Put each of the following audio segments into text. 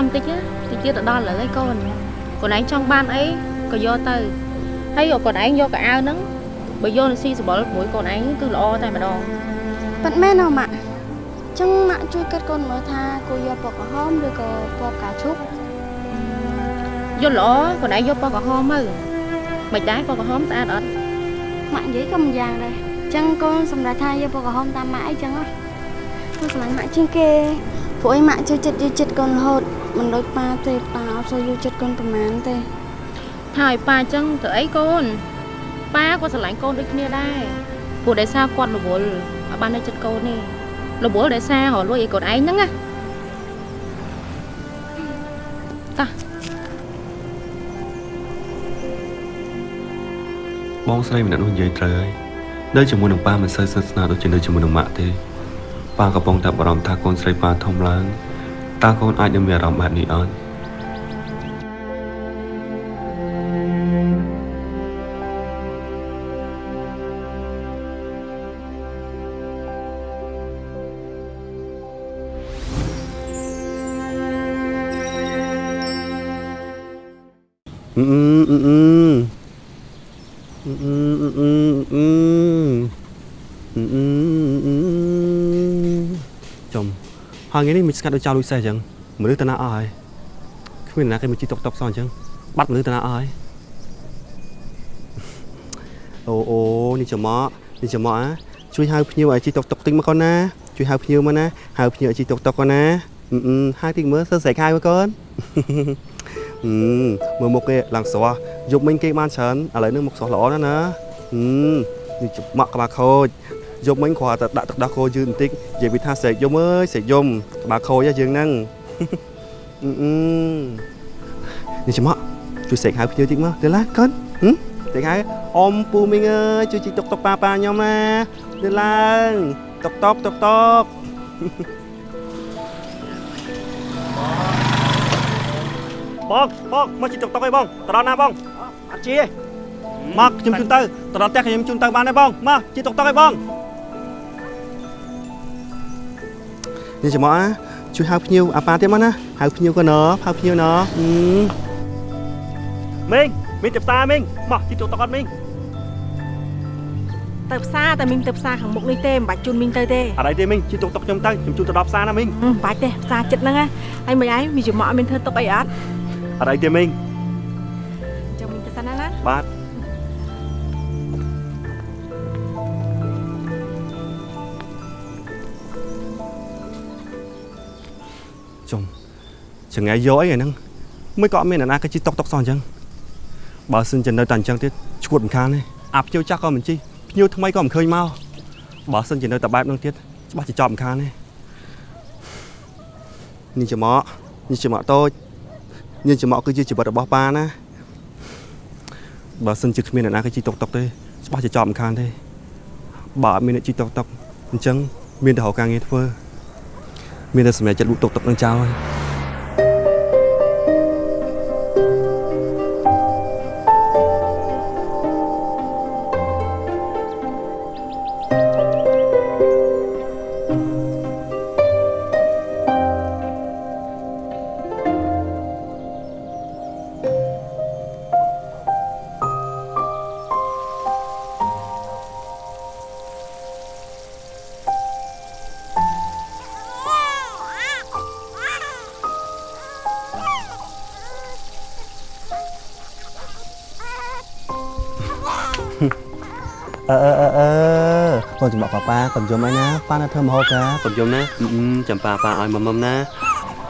ចាំតិចណាតិចទៀតទៅដល់ឥឡូវឯងកូនកូនឯងចង់បានអីក៏យកទៅហើយកូនឯងយកកៅអៅហ្នឹងបើយកទៅស៊ីសបល់មួយកូនឯងគឺល្អតែម្ដងប៉ិតមែនហ៎ម៉ាក់ចឹងម៉ាក់ជួយគិតកូនមើលថាគួរយកពណ៌ក្រហមឬក៏ពណ៌ផ្កាឈូកយល់ល្អកូនឯងយកពណ៌ក្រហមទៅមិនដែរពណ៌ក្រហមស្អាតអត់ម៉ាក់និយាយក៏មិនយ៉ាងដែរចឹងកូនសម្រាប់ថាយកពណ៌ក្រហមតាមម៉ាក់អីចឹងហ៎គូស្រឡាញ់ម៉ាក់ជាងគេ ព្រោះអីម៉ាក់ចូលចិត្តយកចិត្តកូនរហូតមិនដូចប៉ាទេប៉ាអត់សូវយកចិត្តកូនប្រហែលទេហើយប៉ាអញ្ចឹងទៅអីកូនប៉ាក៏ស្រឡាញ់កូនដូចគ្នាដែរព្រោះដោយសារគាត់រវល់ឲ្យបាននៅចិត្តកូននេះរវល់ដោយសាររលួយឲ្យកូនឯងហ្នឹងណាតាបងស្រីម្នាក់នោះនិយាយត្រូវហើយនៅជាមួយនឹងប៉ាមិនសូវស្និទ្ធស្នាលដូចជានៅជាមួយនឹងម៉ាក់ទេ ប៉ាកំពុងតែបារម្ភថាកូនស្រីប៉ាធំឡើងតើកូនអាចនឹងមានអារម្មណ៍បែបនេះអត់ ừ ừ hai ngày នេះមិនស្កាត់ដូចចោលលុយសេះអញ្ចឹងមនុស្សតាណាអស់ហើយគ្មានណាគេមកជីតុកតុកសោះអញ្ចឹងបាត់មនុស្សតាណាអស់ហើយអូអូនេះចំមកនេះចំមកអាជួយហៅភ្ញៀវឲ្យជីតុកតុកតិចមកកូនណាជួយហៅភ្ញៀវមកណាហៅភ្ញៀវឲ្យជីតុកតុកកូនណាអឺអឺហៅតិចមើលសើស្រែកហៅមកកូនអឺមើលមុខគេឡើងស្រស់យប់មិញគេបានច្រើនឥឡូវនេះមុខស្រស់ល្អណាស់ណាអឺនេះច្បក់ក្បាលខូច យប់មិញគ្រាន់តែដាក់ទឹកដោះគោយឺតបន្តិចនិយាយពីថាស្រែកយំអើយស្រែកយំក្បាលខូចហ៎យើងហ្នឹងអឺអឺនេះច្បក់ជួយស្រែកហៅភ្ញៀវតិចមកទៅឡាកូនហឹមស្រែកហៅអ៊ំពូមីងអើយជួយជីកតុកតុកប៉ាប៉ាខ្ញុំណាទៅឡើងតុកតុកតុកតុកបងបងមកជិះតុកតុកអីបងតដល់ណាបងអត់ជិះទេមកខ្ញុំជូនទៅតដល់ផ្ទះខ្ញុំជូនទៅបានទេបងមកជិះតុកតុកអីបង នេះចាំមកអាជួយហៅភ្ញៀវអាប៉ាទៀតមកណាហៅភ្ញៀវក៏ណហៅភ្ញៀវណមីងមីងទៅផ្សារមីងមកជិះតុកតុកអត់មីងទៅផ្សារតែមីងទៅផ្សារខាងមុខនេះទេមិនបាច់ជូនមីងទៅទេអត់អីទេមីងជិះតុកតុកខ្ញុំទៅខ្ញុំជូនទៅដល់ផ្សារណាមីងហឹមមិនបាច់ទេផ្សារចិត្តហ្នឹងណាហើយមិនឯងមីចំមកអត់មានធ្វើទុកអីអត់អត់អីទេមីងចាំមីងទៅសិនណាណាបាទ ចុំចង្អែយកអីអាហ្នឹងមិនក៏អត់មានអ្នកណាគេជិះតុកតុកសោះអញ្ចឹងបើសិនជានៅតែអញ្ចឹងទៀតឈួតមិនខានទេអាភ្ញៀវចាស់ក៏មិនជិះភ្ញៀវថ្មីក៏មិនឃើញមកបើសិនជានៅតែបែបហ្នឹងទៀតច្បាស់ជាចប់មិនខានទេនេះច្រមុកនេះច្រមុកតូចនេះច្រមុកគឺជាជីវិតរបស់ប៉ាណាបើសិនជាគ្មានអ្នកណាគេជិះតុកតុកទេច្បាស់ជាចប់មិនខានទេបើអត់មានអ្នកជិះតុកតុកអញ្ចឹងមានតែរកការងារធ្វើ មានតែសម្រាប់ចិត្តលក់តុកតុកនឹងចោលហើយ បក់ប៉ាប៉ាកូនយំអីណាប៉ាណាធ្វើមហូបតាកូនយំណាអឺអឺចាំប៉ាប៉ាឲ្យមកមុំណា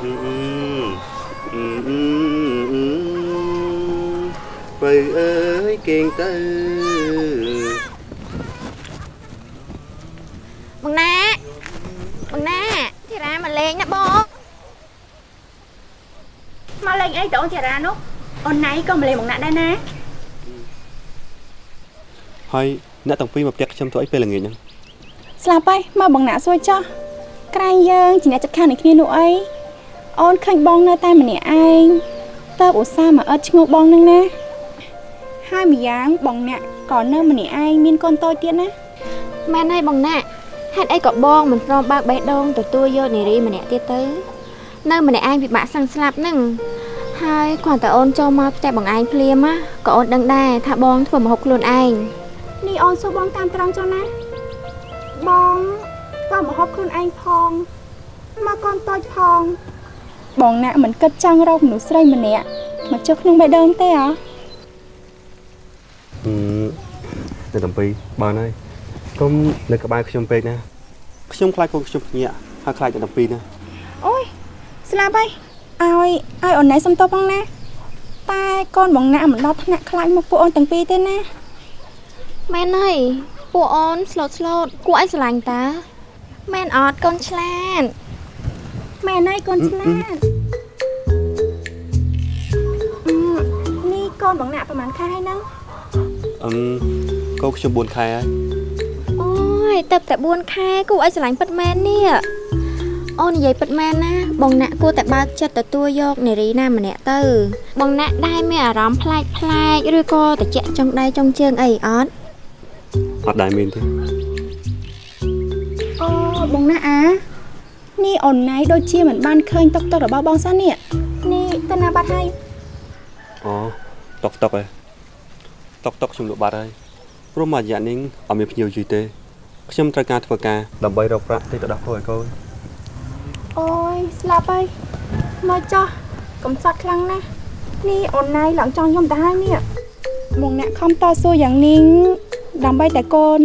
អឺអឺអឺអឺអឺបើអើយគេងទៅបងណាបងណាធីរ៉ាមកលេងណាបងមកលេងអីតអូនចារានោះអូនណៃក៏មកលេងមកណាក់ដែរណាហើយអ្នកទាំងពីរមកផ្ទះខ្ញុំធ្វើអីពេលល្ងាចហ្នឹង ស្លាប់ហើយមកបងណាក់សួយចោះក្រែងយើងជាអ្នកចិត្តខាងនឹងគ្នានោះអីអូនឃើញបងនៅតែម្នាក់ឯងតើបឧស្សាហ៍មកអត់ឈ្ងោកបងនឹងណាហើយម្យ៉ាងបងអ្នកក៏នៅម្នាក់ឯងមានកូនតូចទៀតណាមែនហើយបងណាហេតុអីក៏បងមិនព្រមបើកបេះដូងទទួលយកនារីម្នាក់ទៀតទៅ នៅម្នាក់ឯងពិបាកសឹងស្លាប់ហ្នឹងហើយគ្រាន់តែអូនចូលមកផ្ទះបងឯងភ្លាមណាក៏អូនដឹងដែរថាបងធ្វើម្ហូបខ្លួនឯងនេះអូនសួរបងតាមត្រង់ចុះណា បងក៏មកហូបខ្លួនឯងផងមកកូនតូចផង បងណាក់មិនគិតចង់រកមនុស្សស្រីម្នាក់មកចុះក្នុងបេះដូងទេអ្ហ៎ហឹមនៅតំពីបានហើយកុំនៅក្បែរខ្ញុំពេកណាខ្ញុំខ្លាចកូនខ្ញុំភ្ញាក់ហើយខ្លាចតែតំពីណាអូយស្លាប់ហើយឲ្យឲ្យអូនណែសុំទោសផងណាតែកូនបងណាក់មិនដល់ថ្នាក់ខ្លាចមកពួកអូនទាំងពីរទេណាមែនហើយ ពួកអូនស្លូតស្លូតគួរឲ្យស្រឡាញ់តាមែនអត់កូនឆ្លាតម៉ែណៃកូនឆ្លាតអឺនេះកូនបងណាក់ប្រហែលខែហើយហ្នឹងអឹមកូនខ្ញុំ4ខែហើយអូយទៅតែ4ខែគួរឲ្យស្រឡាញ់ពិតមែននេះអូននិយាយពិតមែនណាបងណាក់គួរតែបើកចិត្តទទួលយកនារីណាម្នាក់ទៅ បងណាក់ដែរមានអារម្មណ៍ប្លែកប្លែកឬក៏តិចចង់ដៃចង់ជើងអីអត់ អត់ដែរមានទេអូបងណាក់អានេះអូនណៃដូចជាមិនបានឃើញតុកតុករបស់បងសិននេះនេះទៅណាបាត់ហើយអូតុកតុកឯងតុកតុកខ្ញុំលក់បាត់ហើយព្រោះមួយរយៈនេះអត់មានភ្ញៀវយូរទេខ្ញុំត្រូវការធ្វើការដើម្បីរកប្រាក់តិចទៅដោះគោឲ្យកូនអូយស្លាប់ហើយមកចោះកំសត់ខ្លាំងណាស់នេះអូនណៃឡើងចង់ខ្ញុំទៅហើយនេះបងអ្នកខំតស៊ូយ៉ាងនេះ ដើម្បីតែកូន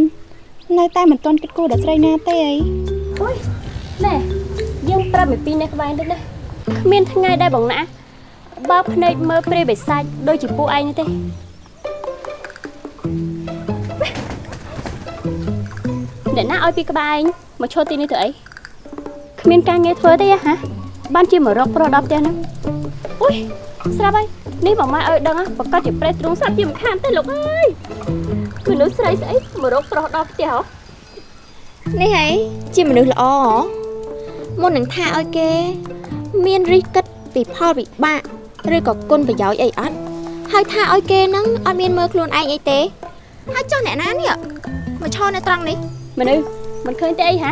នៅតែមិនទាន់គិតគូរដល់ស្រីណាទេអីណែយើងប្រាប់ពីពីនេះក្បែរនេះណាគ្មានថ្ងៃដែលបងណាបើភ្នែកមើលព្រាយបិសាចដូចជាពួកឯងនេះទេអ្នកណាឲ្យពីក្បែរឯងមកឈរទីនេះទៅអីគ្មានការងារធ្វើទេហ៎បានជាមករកប្រុសដល់ផ្ទះហ្នឹងអុយស្រាប់ហើយនេះបងម៉ែឲ្យដឹងហ៎ប្រកាសជាប្រេះទ្រូងស្រាប់ជាមិនខានទេលោកអើយ មនុស្សស្រីស្អីមករកប្រុសដល់ផ្ទះហ៎នេះហីជាមនុស្សល្អហ៎មុននឹងថាឲ្យគេ មានរិះគិតពីផលវិបាកឬក៏គុណប្រយោជន៍អីអត់ហើយថាឲ្យគេហ្នឹងអត់មានមើលខ្លួនឯងអីទេហើយចុះអ្នកណានេះមកឈរនៅត្រង់នេះមនុស្សមិនឃើញទេអីហ៎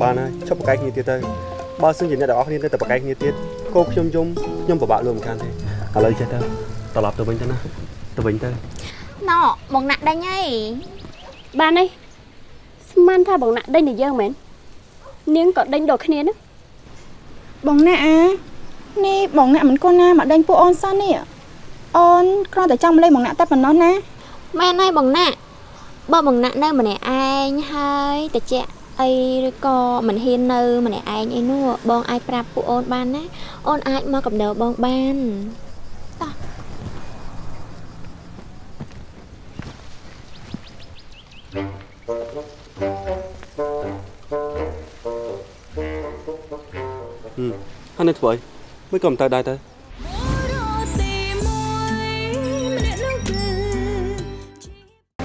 បានហើយឈប់បកកាយគ្នាទៀតទៅបើសិនជាអ្នកទាំងអស់គ្នានៅតែបកកាយគ្នាទៀតកូនខ្ញុំយំខ្ញុំពិបាកលួមិនខានទេឥឡូវចេះទៅត្រឡប់ទៅវិញទៅណាទៅវិញទៅ ណ៎មកណាក់ដេញហីបានទេស្មានថាបងណាក់ដេញតែយើងមែននាងក៏ដេញដូចគ្នាណាបងណាក់អានេះបងណាក់មិនកូនណាមកដេញពួកអូនសិននេះអូនគ្រាន់តែចង់មកលេងបងណាក់តែប៉ុណ្ណោះណាមែនហើយបងណាក់បើបងណាក់នៅម្នាក់ឯងហើយតិចអីឬក៏មិនហ៊ាននៅម្នាក់ឯងអីនោះបងអាចប្រាប់ពួកអូនបានណាអូនអាចមកកំដៅបងបានហឹ នៅធ្វើអីមិនក៏មិនទៅដែរទៅ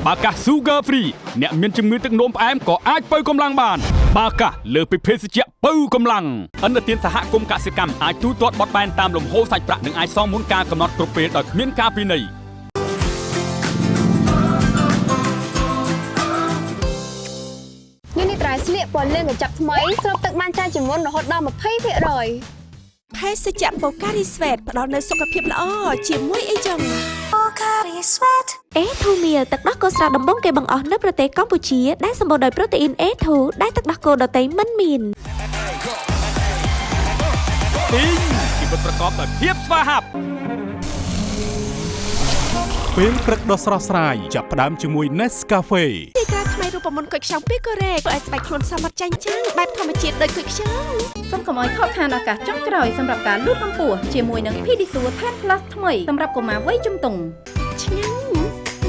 បាកាស Sugar Free អ្នកមានជំងឺទឹកនោមផ្អែមក៏អាចបើកម្លាំងបានបាកាសលើសពីភេសជ្ជៈបើកម្លាំងអន្តរជាតិសហគមន៍កសិកម្មអាចទូទាត់បត់បែនតាមលំហូរសាច់ប្រាក់និងអាចសងមុនការកំណត់គ្រប់ពេលដោយគ្មានការពិន័យនេះនេះត្រៃស្លៀកពណ៌លឿងកញ្ចប់ថ្មីស្រូបទឹកបានច្រើនជាងមុនរហូតដល់20% ភភេសជ្ជៈបូការីស្វេតផ្ដល់នូវសុខភាពល្អជាមួយអីចឹងអេធូមៀលទឹកដោះគោស្រស់ដំបងគេបង្អស់នៅប្រទេសកម្ពុជាដែលសម្បូរដោយប្រូតេអ៊ីនអេធូដែលទឹកដោះគោដតៃមិនមានទីងជីវិតប្រកបដោយភាពស្វាហាប់ពេលព្រឹកដ៏ស្រស់ស្រាយចាប់ផ្ដើមជាមួយ Nescafe ទីក្រាថ្មីរូបមន្តគុយខ្ចង់ពីកូរ៉េធ្វើឲ្យស្បែកខ្លួនសមត្ថចាញ់ចាំងបែបធម្មជាតិដូចគុយខ្ចង់ សូមកុំឲ្យខកខានឱកាសចុងក្រោយសម្រាប់ការលូតកម្ពស់ជាមួយនឹង Pedisure Tan Plus ថ្មីសម្រាប់កុមារវ័យជំទង់ឆ្ងាញ់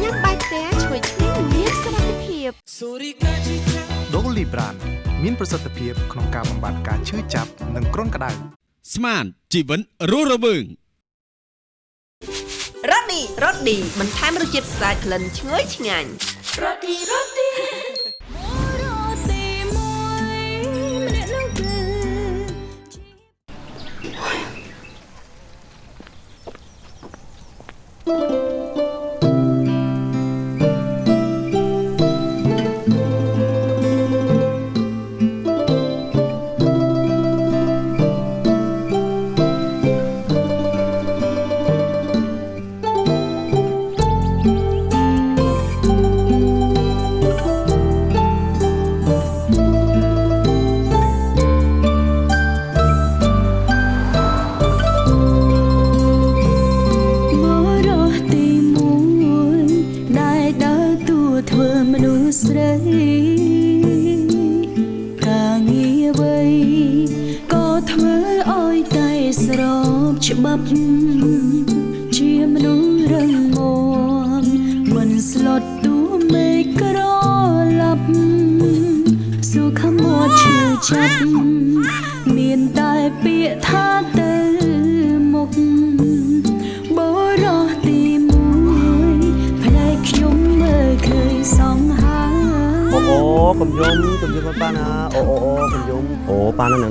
ញ៉ាំបាយផ្ទះជួយឆ្ងាញ់និងមានសុវត្ថិភាព Dolly Brand មានប្រសិទ្ធភាពក្នុងការបំបាត់ការឈឺចាប់និងគ្រុនក្តៅស្មានជីវិតរស់រវើងរ៉ូឌីរ៉ូឌីបន្ថែមរសជាតិស្អាតក្លិនឈ្ងុយឆ្ងាញ់រ៉ូឌីរ៉ូឌី អ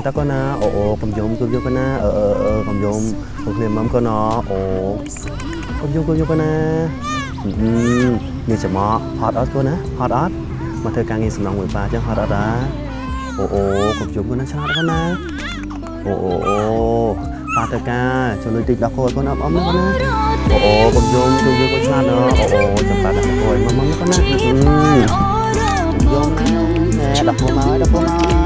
ta con na ồ ồ cầm giống cứ vô con na ờ ờ ờ cầm giống một liền mắm con nó ồ cầm giống cứ vô con na ừ như chả mọ hot ớt con á hot ớt mà thơ càng nghe sầm lòng người ba chứ hot ớt á ồ ồ cầm giống con na sao con na ồ ồ ồ បាតកាចូលលុយតិចដល់កូនកូនអបអមណាអូអូបងយងជួយយកកូនឆ្លាតណាអូអូចាំបាត់ដល់កូនមកមកកូនណាយងណែដល់កូនមកដល់កូនមក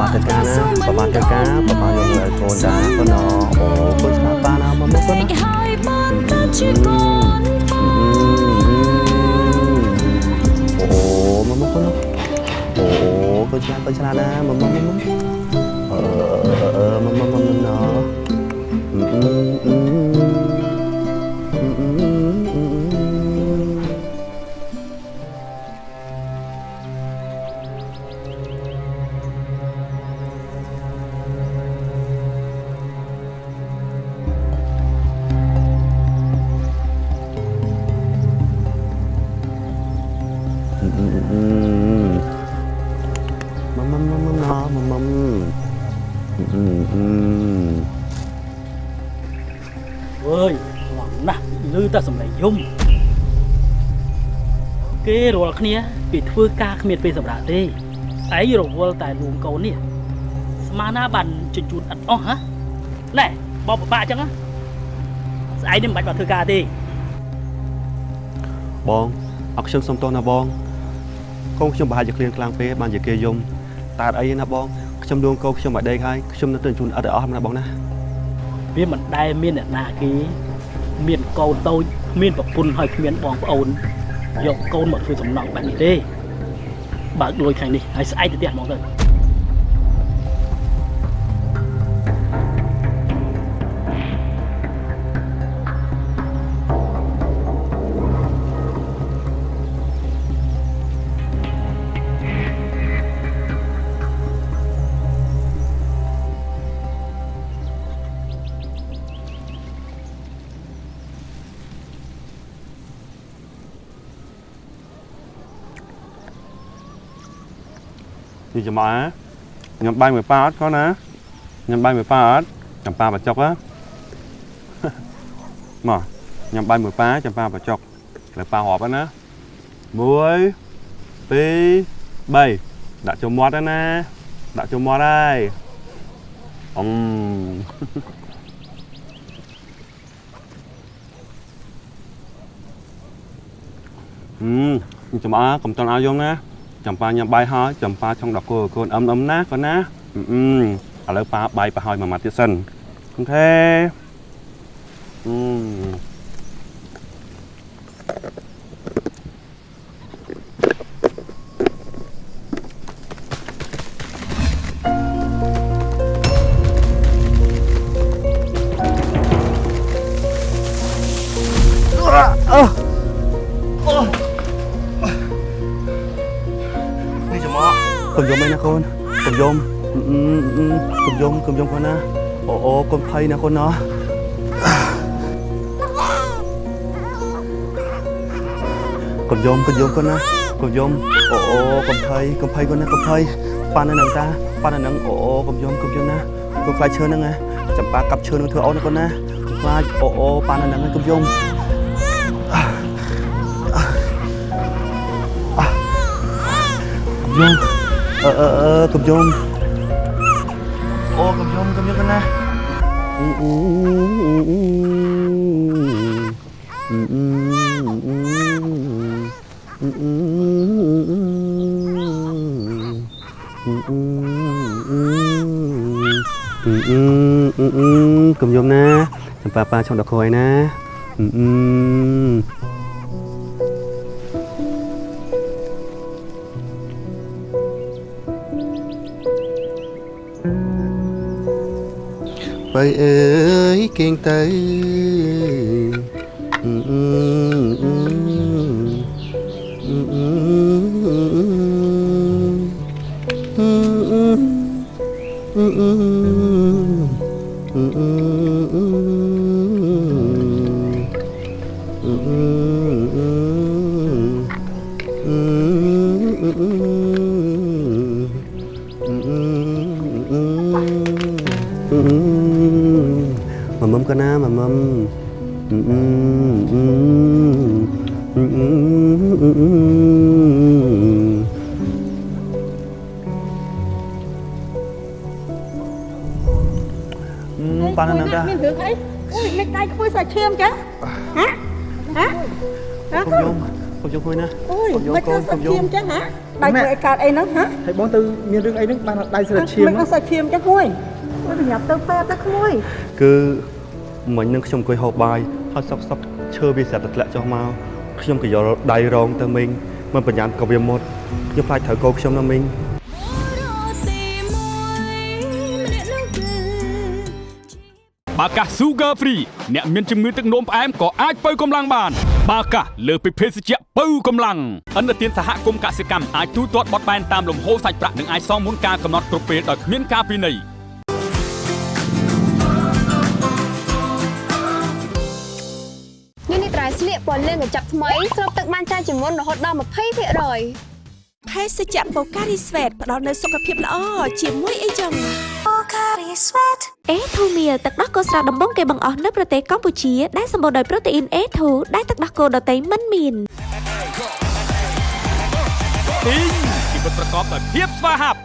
បាទទៅការណាបបាទទៅការបបាទយកមើលកូនតាកូនអូកូនស្មាប៉ាណាមកមកកូនណាហើយបានកាត់ជាកូនអូមកមកកូនអូកូនឆ្លាតកូនឆ្លាតណាមកមកមកអឺអឺមកមកមកណោ គ្នាពីធ្វើការគ្មានពេលសម្រាប់ទេឯងរវល់តែលួងកូននេះស្មានណាបានជញ្ជូនអត់អស់ហ៎ណែបបបាក់អញ្ចឹងស្អែកនេះមិនបាច់មកធ្វើការទេបងអរខ្ញុំសុំទោសណាបងកូនខ្ញុំប្រហែលជាឃ្លានខ្លាំងពេកបានជាគេយំតើអីណាបងខ្ញុំលួងកូនខ្ញុំមកដេកហើយខ្ញុំនៅទៅជញ្ជូនអត់ឲ្យអស់ណាបងណាវាមិនដែលមានអ្នកណាគេមានកូនតូចមានប្រពន្ធហើយគ្មានបងប្អូន យកកូនមកធ្វើសំណង់បែបនេះទេបើកលួយខាងនេះហើយស្អែកទៅផ្ទះហ្មងទៅ ពីចំអែញ៉ាំបាយមួយប៉ាអត់គាត់ណាញ៉ាំបាយមួយប៉ាអត់ចំប៉ាបាចុកហ៎មកញ៉ាំបាយមួយប៉ាចំប៉ាបាចុកលើប៉ារាប់ហ្នឹងណា1 2 3ដាក់ចូលមាត់ហ្នឹងណាដាក់ចូលមាត់ហើយអឹមអឺចំអើកុំតន់ឲ្យយំណា ចំប៉ាញ៉ាំបាយហើយចំប៉ាឆុងដល់គោកូនអឹមអឹមណាកូនណាអឺឥឡូវប៉ាបាយប្រហើយមួយម៉ាត់ទៀតសិនអូខេអឺ កុំយំកូនណាកុំយំអូអូកុំភ័យកុំភ័យកូនណាកុំភ័យប៉ាននឹងតាប៉ាននឹងអូអូកុំយំកុំយំណាកុំខ្លាចឈើនឹងណាចាំប៉ាកាប់ឈើនឹងធ្វើអូនកូនណាកុំខ្លាចអូអូប៉ាននឹងកុំយំយំអឺអឺអឺកុំយំអូកុំយំកុំយំកូនណាអ៊ូអ៊ូអ៊ូអ៊ូអ៊ូអ៊ូ កុំយំណាចំប៉ាប៉ាឆុងដកខ້ອຍណាបើអើយគេងទៅ អឺអឺមកមុំ ប៉ានៅនឹងតាមានរឿងអីអូយមិនដៃខ្មួយសាច់ឈាមចឹងហ៎ហ៎ហ៎កុំយំកុំយំមួយណាអូយកុំយំមិនកូធ្វើនកុសាំច់យឈាំមចឹងហ៎ដៃធ្វើអីកើតអីហ្នឹងហ៎ហើយបងទៅមានរឿងអីហ្នឹងបានដៃស្រាឈាមមិនអត់សាច់ឈាមចឹងខ្មួយអូយប្រញាប់ទៅពេទ្យទៅខ្មួយគឺមិញនឹងខ្ញុំអង្គុយហូបបាយហើយសក់សក់ឈើវាស្រាប់តែធ្លាក់ចុះមកខ្ញុំក៏យកដៃរងទៅមីងមិនប្រញាប់ក៏វាមុតខ្ញុំខ្លាចត្រូវកោខ្ញុំណាមីង បាកាស Sugar Free អ្នកមានជំងឺទឹកនោមផ្អែមក៏អាចបើកម្លាំងបានបាកាសលើសពីភេសជ្ជៈបើកម្លាំងអន្តរជាតិសហគមន៍កសិកម្មអាចទូទាត់បត់បែនតាមលំហូរសាច់ប្រាក់និងអាចសងមុនការកំណត់គ្រប់ពេលដោយគ្មានការពិន័យនេះនេះត្រៃស្លៀកពណ៌លឿងកញ្ចប់ថ្មីស្រូបទឹកបានច្រើនជាងមុនរហូតដល់20%ភេសជ្ជៈបូការីស្វេតផ្ដល់នូវសុខភាពល្អជាមួយអីចឹងបូការីស្វេត អេធូមៀលទឹកដោះគោស្រស់ដំបងគេបង្អស់នៅប្រទេសកម្ពុជាដែលសម្បូរដោយប្រូតេអ៊ីន A2 ដែលទឹកដោះគោដតៃមិនមានទីងជីវិតប្រកបដោយភាពស្វាហាប់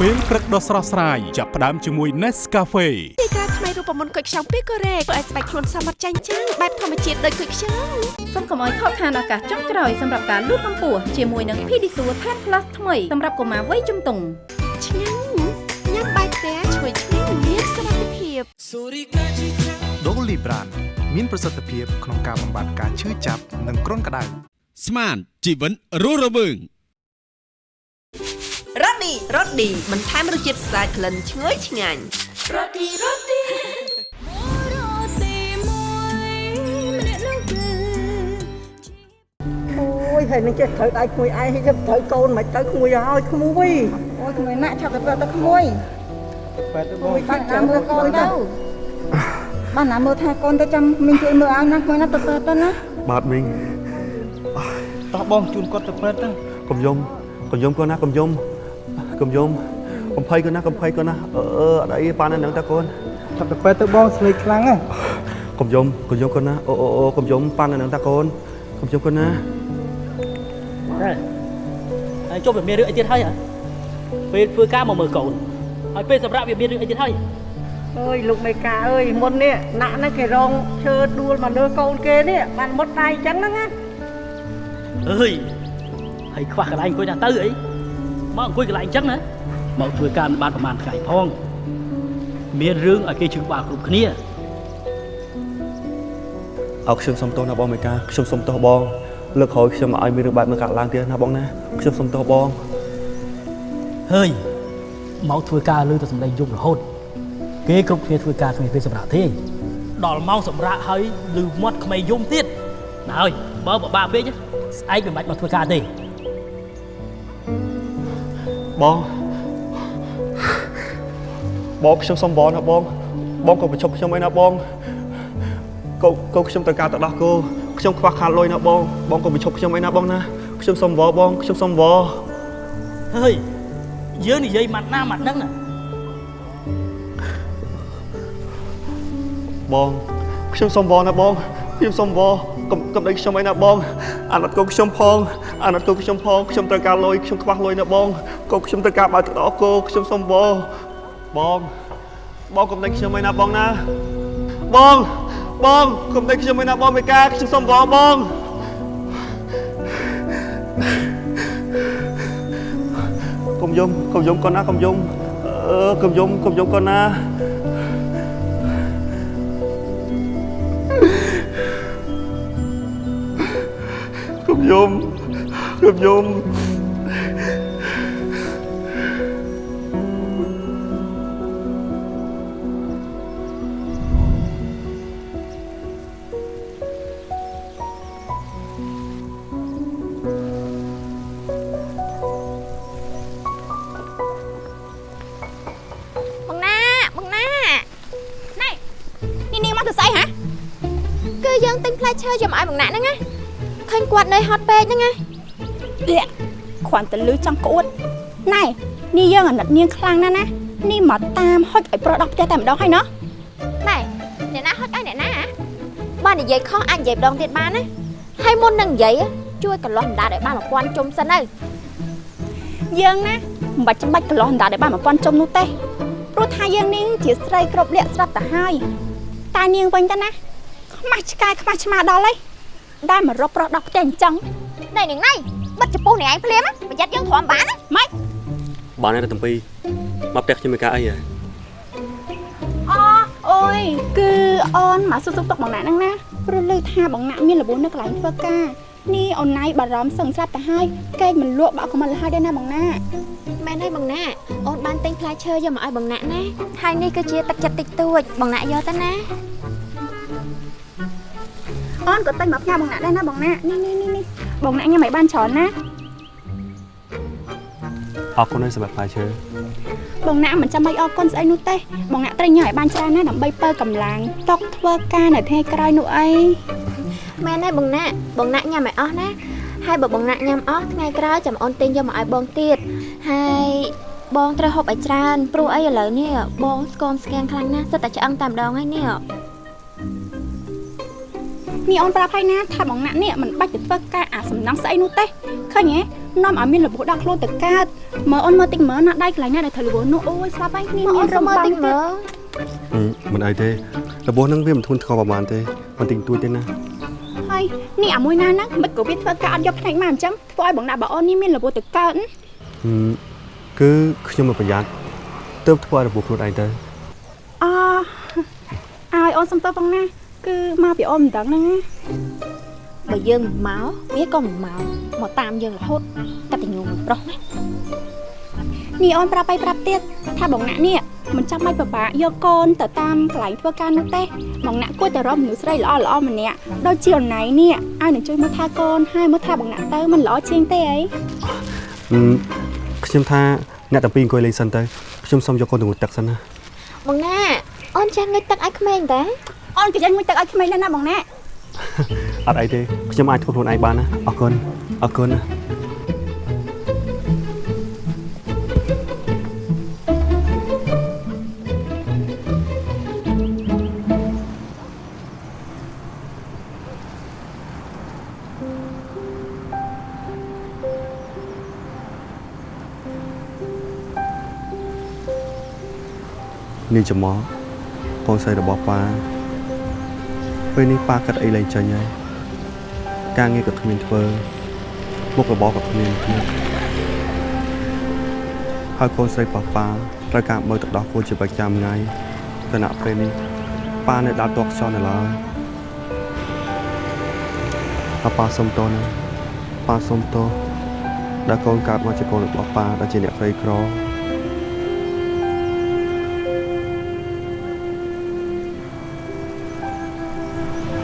ពេលព្រឹកដ៏ស្រស់ស្រាយចាប់ផ្ដើមជាមួយ Nescafe ទីតាថ្មីរូបមន្តគុយខ្ចង់ពីកូរ៉េធ្វើឲ្យស្បែកខ្លួនសមត្ថចាញ់ចាំងបែបធម្មជាតិដូចគុយខ្ចង់សូមកុំឲ្យខកខានឱកាសចុងក្រោយសម្រាប់ការលូតកម្ពស់ជាមួយនឹង Pedisure Tan Plus ថ្មីសម្រាប់កុមារវ័យជំទង់ឆ្ងាញ់ញ៉ាំ ភាពដូលីប្រានមានប្រសិទ្ធភាពក្នុងការបំបាត់ការឈឺចាប់និងគ្រុនក្តៅស្មានជីវិតរស់រវើងរ៉ូឌីរ៉ូឌីបន្ថែមរសជាតិស្អាតក្លិនឈ្ងុយឆ្ងាញ់រ៉ូឌីរ៉ូឌីអូយហើយនឹងចេះត្រូវដៃក្មួយឯងហើយត្រូវកូនមិនត្រូវក្មួយឲ្យក្មួយអូយក្មួយណាក់ឆាប់ទៅពេទ្យទៅក្មួយ បែបទៅបអូងយបាត់ចាំមើលកូនទៅបានណាមើលថាកូនទៅចាំមីងជួយមើលឲ្យណាក្មួយណាទៅពេទ្យទៅណាបាទមីងតោះបងជូនគាត់ទៅពេទ្យទៅកុំយំកុំយំកូនណាកុំយំកុំយំកុំភ័យកូនណាកុំភ័យកូនណាអឺអឺអត់អីប៉ានៅនឹងតាកូនចាប់ទៅពេទ្យទៅបងស្លេកខ្លាំងហ៎កុំយំកុំយំកូនណាអូអូអូកុំយំប៉ានៅនឹងតាកូនកុំយំកូនណាតែហើយចុះវាមានរឿងអីទៀតហើយហ៎ពេលធ្វើការមកមើលកូន ហើយពេលសម្រាប់វាមានរឿងអីទៀតហើយអើយលោកមេកាអើយមុននេះណាក់ហ្នឹងគេរងឈើដួលមកលើកូនគេនេះបានមុតដៃចឹងហ្នឹងណាអើយហើយខ្វះកន្លែងអង្គុយណាទៅអីមកអង្គុយកន្លែងអញ្ចឹងណាមកធ្វើការមិនបានប្រហែលថ្ងៃផងមានរឿងឲ្យគេជឿក្បាលគ្រប់គ្នាអោខ្ញុំសុំទោសណាបងមេកាខ្ញុំសុំទោសបងលើកក្រោយខ្ញុំឲ្យមានរឿងបែបនេះកើតឡើងទៀតណាបងណាខ្ញុំសុំទោសបងហើយ មកធ្វើការលើទៅសម្លេងយំរហូតគេគ្រប់គ្នាធ្វើការគ្មានពេលសម្រាប់ទេដល់ម៉ោងសម្រាប់ហើយលឺមាត់ក្មេងយំទៀតណាហើយបើបបាក់ពេកស្អែកមិនបាច់មកធ្វើការទេបងបងខ្ញុំសុំបងណាបងបងក៏បញ្ឈប់ខ្ញុំឯណាបងកូនកូនខ្ញុំត្រូវការទៅដោះគោខ្ញុំខ្វះខាតលុយណាបងបងក៏បញ្ឈប់ខ្ញុំឯណាបងណាខ្ញុំសុំវបងខ្ញុំសុំវហើយ យើងនិយាយម៉ាត់ណាម៉ាត់ហ្នឹងណាបងខ្ញុំសុំវណាបងខ្ញុំសុំវកុំកុំដេញខ្ញុំឯណាបងអាណិតកូនខ្ញុំផងអាណិតកូនខ្ញុំផងខ្ញុំត្រូវការលុយខ្ញុំខ្វះលុយណាបងកូនខ្ញុំត្រូវការបើកទៅដោះគោខ្ញុំសុំវបងបងកុំដេញខ្ញុំឯណាបងណាបងបងកុំដេញខ្ញុំឯណាបងមេកាខ្ញុំសុំវបងកុំយំកុំ យំកូនណាកុំយំអឺកុំយំកុំយំកូនណាកុំយំកុំយំផ្យកមកឲ្យបងណាក់ហ្នឹងណាឃើញគាត់នៅហត់ពេកហ្នឹងណាលាក់គ្រាន់តែលឺចង់ក្អួតណែនេះយើងអាណិតនាងខ្លាំងណាស់ណានេះមកតាមហុចឲ្យប្រុសដល់ផ្ទះតែម្ដងហើយណោះណែអ្នកណាហត់ឲ្យអ្នកណាហ៎បើនិយាយខុសអាចនិយាយម្ដងទៀតបានណាហើយមុននឹងនិយាយជួយកន្លោះអណ្ដាតឲ្យបាន1000ជុំសិនទៅយើងណាមិនបាច់ចាំបាច់កន្លោះអណ្ដាតឲ្យបាន1000ជុំនោះទេព្រោះថាយើងនាងជាស្រីគ្រប់លក្ខស្រាប់ទៅហើយតែនាងវិញទៅណាខ្មាស់ឆ្កែខ្មាស់ឆ្មាដល់ហើយដែលមករកប្រុសដល់ផ្ទះអញ្ចឹងណែនាងណៃបិទចំពោះនាងឯងភ្លាមណាប្រយ័ត្នយើងទ្រាំបានណាម៉េចបានហើយតំពីមកផ្ទះខ្ញុំមានការអីហ៎អូអូយគឺអូនមកសុខសុខទុកបងណាក់ហ្នឹងណាព្រោះឮថាបងណាក់មានរបួសនៅកន្លែងធ្វើការនេះអូនណៃបារម្ភសឹងស្រាប់ទៅហើយកែងមិនលក់បាក់ក៏មិនលហើយដែរណាបងណាក់មែនហើយបងណាក់អូនបានទិញផ្លែឈើយកមកឲ្យបងណាក់ណាហើយនេះគឺជាទឹកចិត្តតិចតួចបងណាក់យកទៅណា អូនក៏ទិញមកផ្ញើបងណាក់ដែរណាបងណាក់នេះនេះនេះនេះបងណាក់ញ៉ាំឲ្យបានច្រើនណាអរគុណហើយសម្រាប់ផ្លែឈើបងណាក់មិនចាំបាច់អរគុណស្អីនោះទេបងណាក់ត្រូវញ៉ាំឲ្យបានច្រើនណាដើម្បីបើកម្លាំងតុកធ្វើការនៅថ្ងៃក្រោយនោះអីមែនហើយបងណាក់បងណាក់ញ៉ាំឲ្យអស់ណាហើយបើបងណាក់ញ៉ាំអស់ថ្ងៃក្រោយចាំអូនទិញយកមកឲ្យបងទៀតហើយបងត្រូវហូបឲ្យច្រើនព្រោះអីឥឡូវនេះបងស្គមស្គាំងខ្លាំងណាស់សិតតែឆ្អឹងតែម្ដងហើយនេះ នេះអូនប្រាប់ឲ្យណាថាបងណាក់នេះមិនបាច់ទៅធ្វើការអាសំណងស្អីនោះទេឃើញហ៎នាំឲ្យមានរបួសដល់ខ្លួនទៅកើតមើលអូនមើលតិចមើលណាដៃកន្លែងណាដែលធ្វើរបួសនោះអូយស្លាប់ហើយនេះមានរំបងទៀតមិនអីទេរបួសហ្នឹងវាមិនធ្ងន់ធ្ងរប្រហែលទេមិនតិចតួចទេណាហើយនេះអាមួយណាហ្នឹងមិនក៏វាធ្វើការអត់យកផ្នែកមកអញ្ចឹងធ្វើឲ្យបងណាក់បើអូននេះមានរបួសទៅកើតហឹមគឺខ្ញុំមិនប្រយ័ត្នទើបធ្វើឲ្យរបួសខ្លួនឯងទៅអឲ្យអូនសំទោសបងណា គឺមកពីអូនមិនដឹងហ្នឹងណាបើយើងមិនមកវាក៏មិនមកមកតាមយើងរហូតកតញ្ញូមួយប្រុសណានេះអូនប្រាប់ឲ្យប្រាប់ទៀតថាបងណាក់នេះមិនចាំបាច់ពិបាកយកកូនទៅតាមកន្លែងធ្វើការនោះទេបងណាក់គួរតែរកមនុស្សស្រីល្អល្អម្នាក់ដូចជាអូនណៃនេះឲ្យនឹងជួយមើលថាកូនហើយមើលថាបងណាក់ទៅមិនល្អជាងទេអីហឹមខ្ញុំថាអ្នកតាពីរអង្គុយលេងសិនទៅខ្ញុំសុំយកកូនទៅងូតទឹកសិនណាបងណាអូនចាស់ងុយទឹកឲ្យក្មេងតា អូនក៏យ៉ាងមួយទឹកឲ្យក្មេងដែរណាបងណាក់អត់អីទេខ្ញុំអាចធ្វើខ្លួនឯងបានណាអរគុណអរគុណណានាងចំមកកូនស្រីរបស់ប៉ា ពេលនេះប៉ាកាត់អីលែងចាញ់ហើយការងារក៏គ្មានធ្វើមុខរបរក៏គ្មានទៀតហើយកូនស្រីរបស់ប៉ាត្រូវការបើទឹកដោះគោជាប្រចាំថ្ងៃគណៈពេលនេះប៉ានៅដើរតក់ខ្យល់នៅឡើយហើយប៉ាសុំតណាប៉ាសុំតដែលកូនកើតមកជាកូនរបស់ប៉ាដែលជាអ្នកក្រីក្រ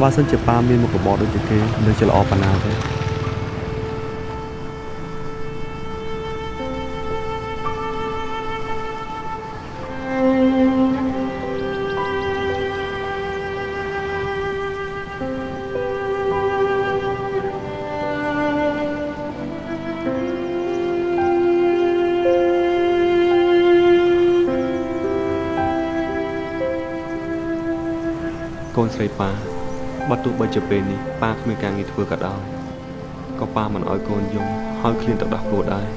បើសិនជាប៉ាមានមុខរបរដូចជាគេនឹងជាល្អប៉ុណ្ណាទេកូនស្រីប៉ា បើទោះបីជាពេលនេះប៉ាគ្មានការងារធ្វើក៏ដោយក៏ប៉ាមិនអោយកូនយំហើយឃ្លានទៅដោះគោដែរ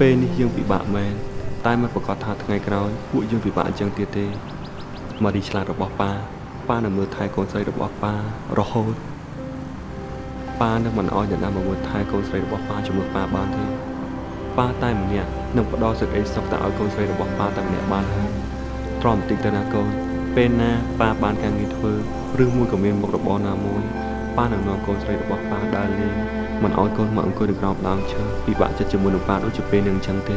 ពេលនេះយើងពិបាកមែនតែមិនប្រកាសថាថ្ងៃក្រោយពួកយើងពិបាកអញ្ចឹងទៀតទេម៉ារីឆ្លាតរបស់ប៉ាប៉ានឹងមើលថែកូនស្រីរបស់ប៉ារហូតប៉ានឹងមិនអោយអ្នកណាមកមើលថែកូនស្រីរបស់ប៉ាជំនួសប៉ាបានទេប៉ាតែម្នាក់នឹងផ្ដល់សេចក្តីសុខទៅឲ្យកូនស្រីរបស់ប៉ាតែម្នាក់បានហើយទ្រាំបន្តិចទៅណាកូន ពេលណាប៉ាបានការងារធ្វើឬមួយក៏មានមុខរបរណាមួយប៉ានឹងនាំកូនស្រីរបស់ប៉ាដើរលេងមិនឲ្យកូនមកអង្គុយនៅក្រោមដើមឈើពិបាកចិត្តជាមួយនឹងប៉ាដូចជាពេលនឹងអញ្ចឹងទេ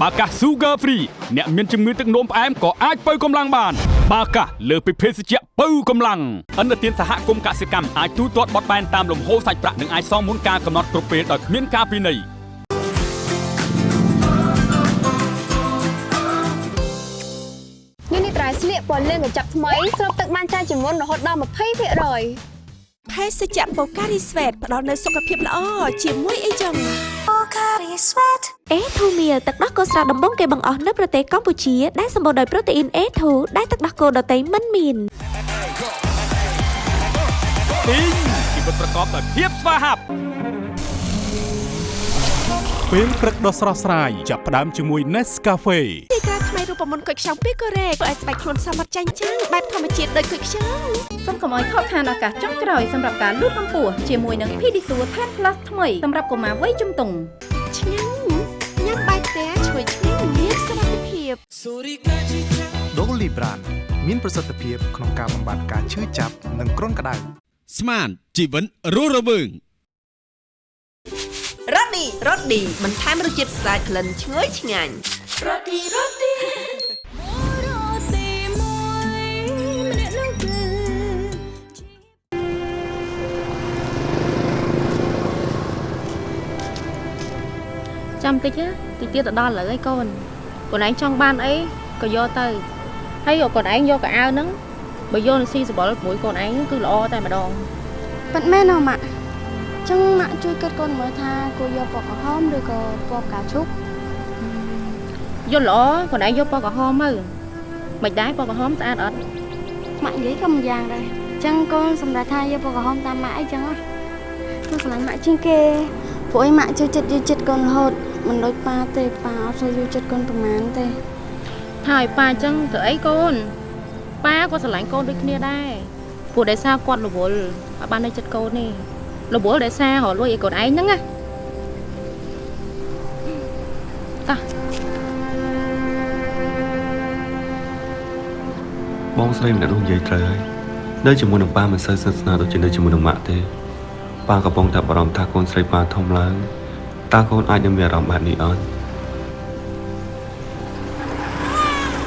បាកាស Sugar Free អ្នកមានជំងឺទឹកនោមផ្អែមក៏អាចបើកម្លាំងបាន បាកាសលើសពីភេសជ្ជៈបើកម្លាំងអន្តរជាតិសហគមន៍កសិកម្មអាចទូទាត់បត់បែនតាមលំហូរសាច់ប្រាក់និងអាចសងមុនការកំណត់គ្រប់ពេលដោយគ្មានការពិន័យនេះនេះត្រៃស្លៀកពណ៌លឿងកញ្ចប់ថ្មីស្រូបទឹកបានច្រើនជាងមុនរហូតដល់20%ភេសជ្ជៈបូការីស្វេតផ្ដល់នូវសុខភាពល្អជាមួយអីចឹង Pocari Sweat អេធូមៀទឹកដោះគោស្រស់ដំបងគេបង្អស់នៅប្រទេសកម្ពុជាដែលសម្បូរដោយប្រូតេអ៊ីន A2 ដែលទឹកដោះគោដតៃមិនមានទីងជីវិតប្រកបដោយភាពស្វាហាប់ពេលព្រឹកដ៏ស្រស់ស្រាយចាប់ផ្ដើមជាមួយ Nescafe ទីក្រា ថ្មីរូបមន្តគុយខ្ចង់ពីកូរ៉េធ្វើឲ្យស្បែកខ្លួនសមត្ថចាញ់ចាំងបែបធម្មជាតិដូចគុយខ្ចង់សូមកុំឲ្យខកខានឱកាសចុងក្រោយសម្រាប់ការលូតកម្ពស់ជាមួយនឹង Pedisure 10 Plus ថ្មីសម្រាប់កុមារវ័យជំទង់ឆ្ងាញ់ញ៉ាំបាយផ្ទះឈ្ងុយឆ្ងាញ់មានសុខភាព Dolly Brand មានប្រសិទ្ធភាពក្នុងការបំបាត់ការឈឺចាប់និងគ្រុនក្តៅស្មានជីវិតរស់រវើងរ៉ូឌីរ៉ូឌីបន្ថែមរសជាតិស្អាតក្លិនឈ្ងុយឆ្ងាញ់ រ៉ូឌីរ៉ូឌីចាំតិចណាតិចទៀតទៅដល់ឥឡូវឯងកូនខ្លួនឯងចង់បានអីក៏យកទៅហើយកូនឯងយកកៅអៅហ្នឹងបើយកនឹងស៊ីសបល់មួយកូនឯងគឺល្អតែម្ដងប៉ិតមែនហ៎ម៉ាក់ចឹងម៉ាក់ជួយគិតកូនមើលថាគួរយកពណ៌ក្រហមឬក៏ពណ៌ផ្កាឈូក យល់ល្អខ្លួនឯងយកពណ៌ក្រហមទៅមិនដែរពណ៌ក្រហមស្អាតអត់ម៉ាក់និយាយក៏មិនយ៉ាងដែរចឹងកូនសម្រាប់ថាយកពណ៌ក្រហមតាមម៉ាក់អីចឹងហ៎កូនស្រឡាញ់ម៉ាក់ជាងគេព្រោះអីម៉ាក់ជួយចិត្តយកចិត្តកូនរហូតមិនដូចប៉ាទេប៉ាអត់សូវយកចិត្តកូនប្រហែលទេថាឲ្យប៉ាអញ្ចឹងទៅអីកូនប៉ាក៏ស្រឡាញ់កូនដូចគ្នាដែរព្រោះដោយសារគាត់រវល់អត់បាននៅចិត្តកូននេះរវល់ដោយសាររលួយឲ្យកូនឯងហ្នឹងណា បងស្រីម្នាក់នោះនិយាយត្រូវហើយនៅជាមួយនឹងប៉ាមិនសូវស្និទ្ធស្នាលដូចជានៅជាមួយនឹងម៉ាក់ទេប៉ាកំពុងតែបារម្ភថាកូនស្រីប៉ាធំឡើងតើកូនអាចនឹងមានអារម្មណ៍បែបនេះអត់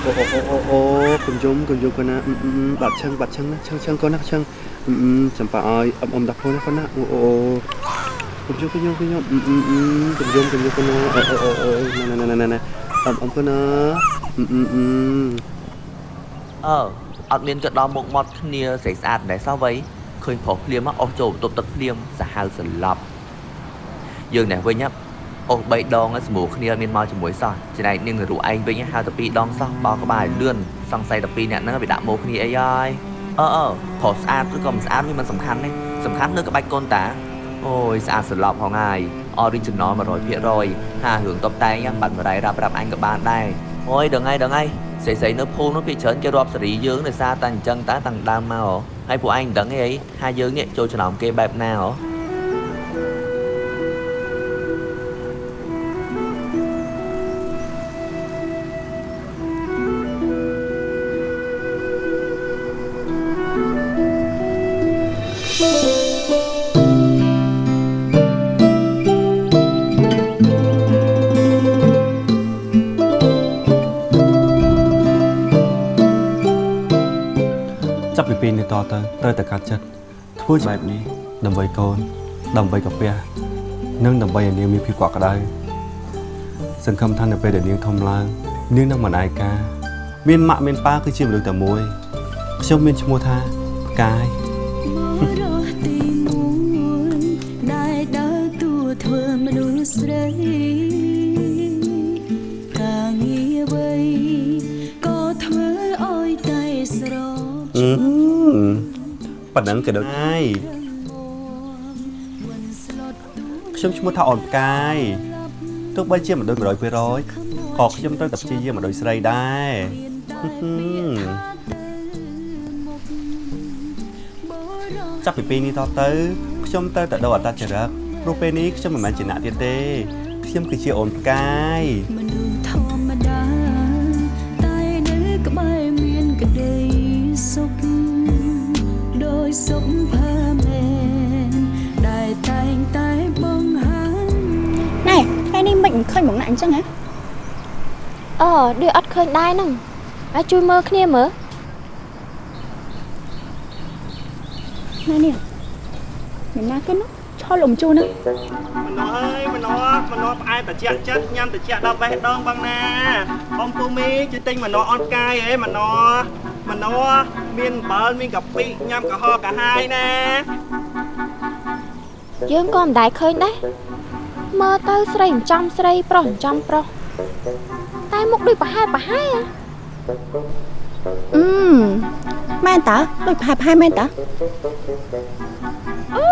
អូអូអូអូអូកុំយំកុំយំកូនណាអឺអឺអឺបាត់ឈឹងបាត់ឈឹងណាឈឹងឈឹងកូនណាឈឹងអឺអឺចាំប៉ាឲ្យអឹមអឹមដាក់ខ្លួនណាកូនណាអូអូកុំយំកុំយំកុំយំអឺអឺអឺកុំយំកុំយំកូនណាអូអូអូអូណាណាណាណាអឹមអឹមកូនណាអឺ អឺអឺអឺអត់មានក៏ដល់មុខមាត់គ្នាស្រីស្អាតដែរសោះវៃឃើញប្រុសភ្លាមមកអស់ចូលបន្ទប់ទឹកភ្លាមសាហាវសន្លប់យើងនេះវិញអូស3ដងស្រួលគ្នាមានមកជាមួយសោះចំណែកនាងរូឯងវិញហៅតែ2ដងសោះបោក្បាលលឿនសង្ស័យតែ2នាក់ហ្នឹងវាដាក់មកគ្នាអីហើយអឺអឺប្រុសស្អាតឬក៏មិនស្អាតវាមិនសំខាន់ទេសំខាន់លើក្បាច់កូនតាអូយស្អាតសន្លប់ផងហើយ original 100%ហារឿងតបតែងបាត់បរិយរាប់រាប់អញក៏បានដែរអូយដល់ថ្ងៃដល់ថ្ងៃ ស្រីស្រីនៅភូមិនោះពីច្រើនគេរាប់សេរីយើងដោយសារតែអញ្ចឹងតើតាំងដើមមកហ៎ហើយពួកឯងមិនដឹងទេអីថាយើងនេះចូលចំណោមគេបែបណាហ៎ ត្រូវតែកាត់ចិត្តធ្វើបែបនេះដើម្បីកូន ដើម្បីកាពះនិងដើម្បីឲ្យនាងមានភាពកក់ក្ដៅសង្ឃឹមថានៅពេលដែលនាងធំឡើងនាងនឹងមិនឯកាមានម៉ាក់មានប៉ាគឺជាមនុស្សតែមួយខ្ញុំមានឈ្មោះថាផ្កាយរស់ទីមួយ ប៉ណ្ណឹងក៏ដូចហើយខ្ញុំឈ្មោះថាអូនផ្កាយទោះបីជាមិនដូច100%ក៏ខ្ញុំត្រូវតែព្យាយាមមិនដូចស្រីដែរហឹមចាប់ពីពេលនេះតទៅខ្ញុំត្រូវតែដូរអត្តចរិតព្រោះពេលនេះខ្ញុំមិនមែនជាអ្នកទៀតទេខ្ញុំគឺជាអូនផ្កាយ មិនឃើញបងណាក់អញ្ចឹងហ៎អឺឌឺអត់ឃើញដែរហ្នឹងអាចជួយមើលគ្នាមើលណានេះមិនណាគេនោះឆោលលំជូរហ្នឹងមណោះអើយមណោះមណោះផ្អែតជាក់ចិត្តញ៉ាំតជាក់ដល់បេះដូងបងណាបងពូមីជួយទិញមណោះអត់កាយហេមណោះមណោះមានអំបិលមានកាពិញ៉ាំកាហកកាហាយណាយើងក៏មិនដែរឃើញដែរ មើលទៅស្រីចិញ្ចឹមស្រី ប្រុសចិញ្ចឹមប្រុសតែមុខដូចប្រហែលប្រហែលអឺមែនតើដូចផែផែមែនតើអូ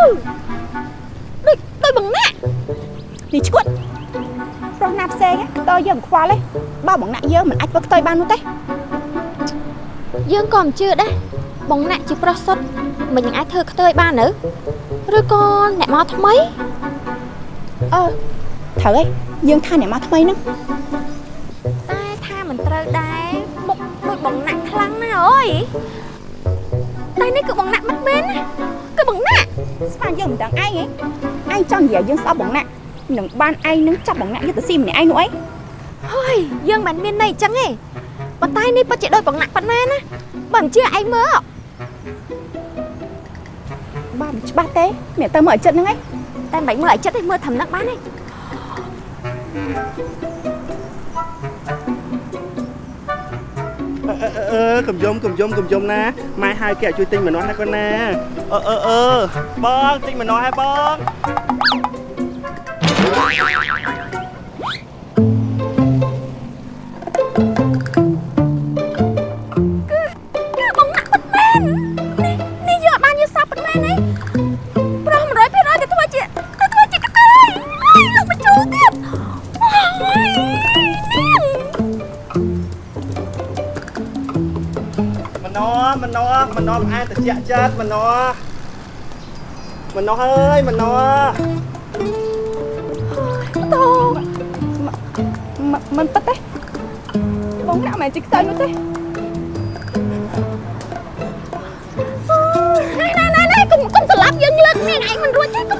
ដូចដូចបងណាក់នេះឈួតប្រុសណាផ្សេងខ្ទើយើងខ្វល់ទេបើបងណាក់យើងមិនអាចធ្វើខ្ទើយបាននោះទេយើងក៏មិនជឿដែរបងណាក់ជាប្រុសសុទ្ធមិននឹងអាចធ្វើខ្ទើយបានទៅឬក៏អ្នកមកថ្មី អឺត្រូវហើយយើងថាអ្នកមកថ្មីហ្នឹងតែថាមិនត្រូវដែរមុខដូចបងណាក់ខ្លាំងណាស់អើយតែនេះគឺបងណាក់មិនមែនណាគឺបងណាក់ស្មានយើងមិនដឹងឯងហ៎ឯងចង់និយាយយើងស្អប់បងណាក់នឹងបានឯងនឹងចាប់បងណាក់យកទៅស៊ីម្នាក់ឯងនោះអីហើយយើងមិនមានន័យអញ្ចឹងទេប៉ុន្តែនេះពិតជាដូចបងណាក់ប៉ុណ្ណាណាបើមិនជឿឯងមើលបើមិនច្បាស់ទេអ្នកទៅមើលឲ្យចិត្តហ្នឹងឯង តែមិនបាច់មើលឲ្យចិត្តទេមើលត្រឹមហ្នឹងបានទេអឺអឺអឺកំយំកំយំកំយំណាម៉ែហៅគេឲ្យជួយទិញម្នាស់ណាគាត់ណាអឺអឺអឺបងទិញម្នាស់ឲ្យបង ត្រជាក់ចិត្តម្នាស់ម្នាស់អើយម្នាស់តោមិនពិតទេបងណាក់មិនជីខ្ទើយនោះទេណែណែណែណែកុំកុំស្លាប់យើងលើកនាងឯងមិនរួចទេ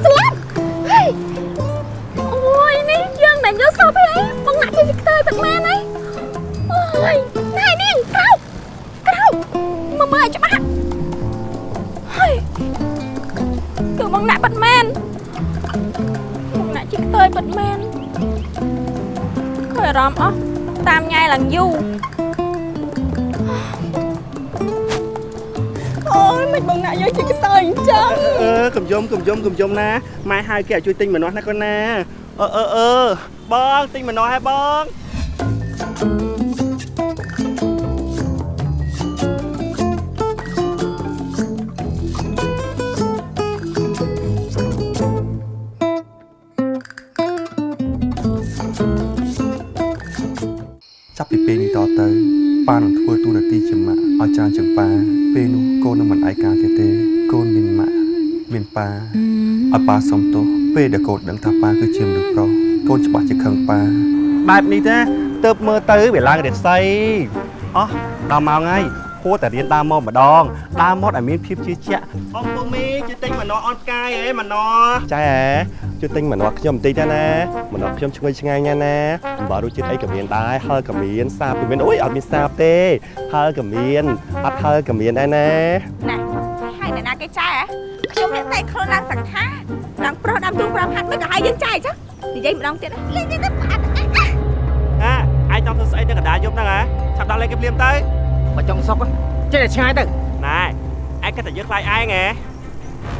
អារម្មណ៍អស់តាមញ៉ែឡើងយូរអូយមិនបងណាក់យើងជីខ្ទើយអញ្ចឹងអឺកំយំកំយំកំយំណាម៉ែហៅគេឲ្យជួយទិញម្នាស់ណាគាត់ណាអឺអឺអឺបងទិញម្នាស់ឲ្យបង ជាម៉ាក់ឲ្យច្រើនជាងប៉ាពេលនោះកូននឹងមិនឯកាទៀតទេកូនមានម៉ាក់មានប៉ាឲ្យប៉ាសុំទោសពេលដែលកូនដឹងថាប៉ាគឺជាមនុស្សប្រុសកូនច្បាស់ជាខឹងប៉ាបែបនេះណាទៅមើលទៅវាឡើងរិស័យអោះដល់ម៉ោងហើយ គួរតែរៀនដើរមកម្ដងដើរមកឲ្យមានភាពជឿជាក់អ៊ំពូមីជួយទិញម្នាស់អនផ្កាយហេម្នាស់ចែជួយទិញម្នាស់ខ្ញុំបន្តិចទៅណាម្នាស់ខ្ញុំឈ្ងុយឆ្ងាញ់ណាស់ណាអំបិលរសជាតិអីក៏មានដែរហឹលក៏មានសាបក៏មានអូយអត់មានសាបទេហឹលក៏មានអត់ហឹលក៏មានដែរណាណាហើយអ្នកណាគេចែខ្ញុំនេះតែខ្លួនឡើងសង្ខាដល់ប្រុសដើមទូ5ហាត់មិនក៏ឲ្យយើងចែចុះនិយាយម្ដងទៀតលេងទៀតទៅផ្អាត់អាឯងចង់ធ្វើស្អីទៅកណ្ដាលយប់ហ្នឹងហ៎ឆាប់ដល់លេងគេភ្លាមទៅ បើចង់សុកចេះតែឆ្ងាយទៅណែឯងគិតតែយើងខ្លាចឯងហ៎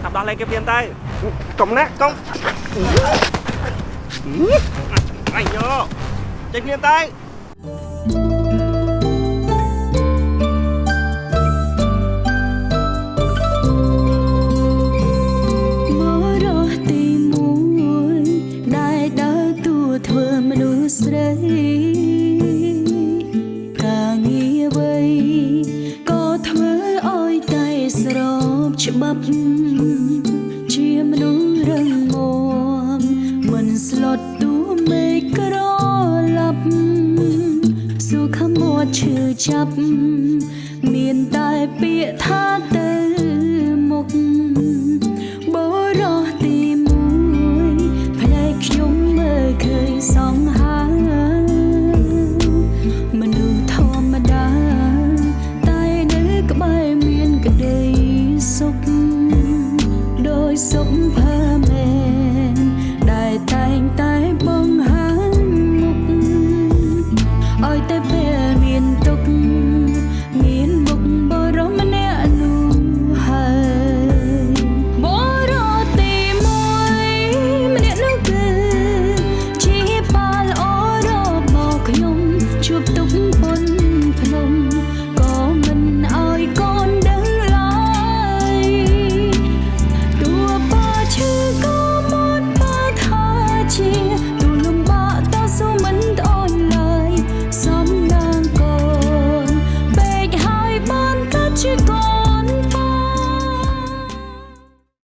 ឆាប់ដល់លេងគេភ្លាមទៅកុំណាកុំអញយកចេញភ្លាមទៅ បាប់ជាមនុស្សរឹងមាំមិនស្លុតទួមេក្រឡប់សុខមាត់ឈឺចាប់មានតែពាក្យថាទៅមុខបរោះទីមួយផ្លែខ្ញុំមើលឃើញសង្ហា